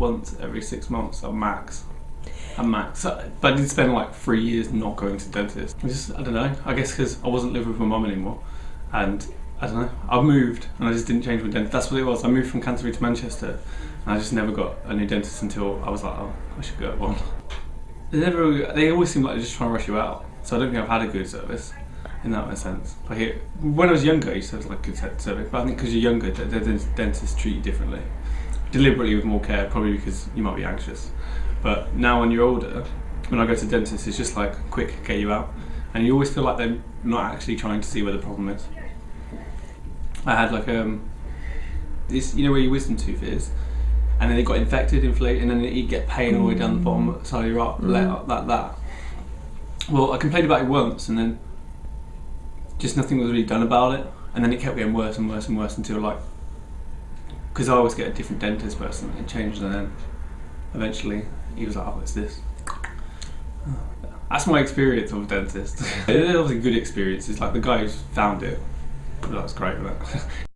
once every six months at max. At max. But I did spend like three years not going to dentist. I just, I don't know. I guess because I wasn't living with my mum anymore. And I don't know. I moved and I just didn't change my dentist. That's what it was. I moved from Canterbury to Manchester and I just never got a new dentist until I was like, oh, I should get one. They never. They always seem like they're just trying to rush you out. So I don't think I've had a good service in that sense. Like it, when I was younger, I used to have like good service, but I think because you're younger, the dentists treat you differently, deliberately with more care, probably because you might be anxious. But now when you're older, when I go to the dentist, it's just like quick, get you out, and you always feel like they're not actually trying to see where the problem is. I had like um, this, you know where your wisdom tooth is, and then it got infected, inflated, and then you get pain all the way down the bottom side of your art, like like that. Well, I complained about it once, and then just nothing was really done about it, and then it kept getting worse and worse and worse until like, because I always get a different dentist person, it changed, and then eventually he was like, "Oh, it's this." That's my experience of a dentist. it was a good experience. It's like the guy who's found it. That was great. But